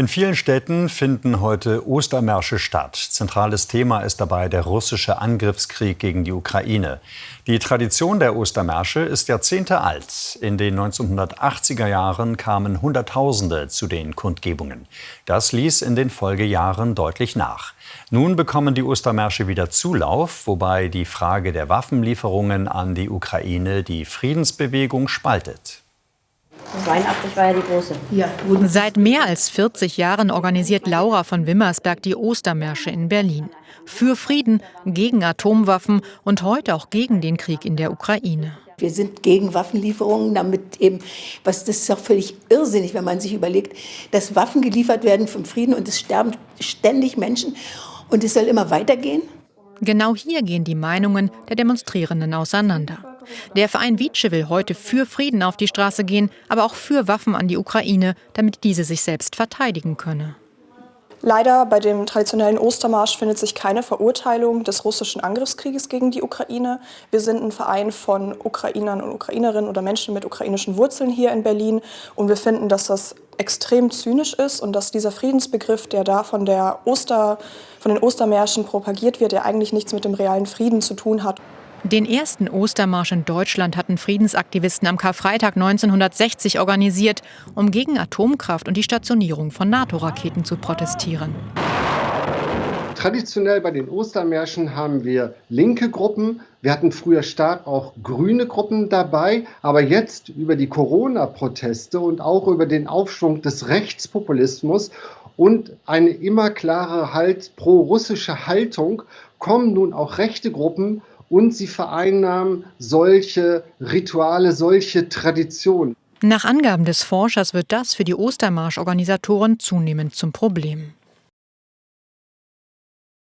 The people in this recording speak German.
In vielen Städten finden heute Ostermärsche statt. Zentrales Thema ist dabei der russische Angriffskrieg gegen die Ukraine. Die Tradition der Ostermärsche ist Jahrzehnte alt. In den 1980er Jahren kamen Hunderttausende zu den Kundgebungen. Das ließ in den Folgejahren deutlich nach. Nun bekommen die Ostermärsche wieder Zulauf, wobei die Frage der Waffenlieferungen an die Ukraine die Friedensbewegung spaltet. 82 war ja die große. Ja. Seit mehr als 40 Jahren organisiert Laura von Wimmersberg die Ostermärsche in Berlin. Für Frieden, gegen Atomwaffen und heute auch gegen den Krieg in der Ukraine. Wir sind gegen Waffenlieferungen, damit eben, was das ist auch völlig irrsinnig, wenn man sich überlegt, dass Waffen geliefert werden für Frieden und es sterben ständig Menschen und es soll immer weitergehen. Genau hier gehen die Meinungen der Demonstrierenden auseinander. Der Verein Wietsche will heute für Frieden auf die Straße gehen, aber auch für Waffen an die Ukraine, damit diese sich selbst verteidigen könne. Leider bei dem traditionellen Ostermarsch findet sich keine Verurteilung des russischen Angriffskrieges gegen die Ukraine. Wir sind ein Verein von Ukrainern und Ukrainerinnen oder Menschen mit ukrainischen Wurzeln hier in Berlin und wir finden, dass das extrem zynisch ist und dass dieser Friedensbegriff, der da von, der Oster, von den Ostermärschen propagiert wird, der eigentlich nichts mit dem realen Frieden zu tun hat. Den ersten Ostermarsch in Deutschland hatten Friedensaktivisten am Karfreitag 1960 organisiert, um gegen Atomkraft und die Stationierung von NATO-Raketen zu protestieren. Traditionell bei den Ostermärschen haben wir linke Gruppen. Wir hatten früher stark auch grüne Gruppen dabei. Aber jetzt über die Corona-Proteste und auch über den Aufschwung des Rechtspopulismus und eine immer klare halt pro-russische Haltung kommen nun auch rechte Gruppen und sie vereinnahmen solche Rituale, solche Traditionen. Nach Angaben des Forschers wird das für die Ostermarsch-Organisatoren zunehmend zum Problem.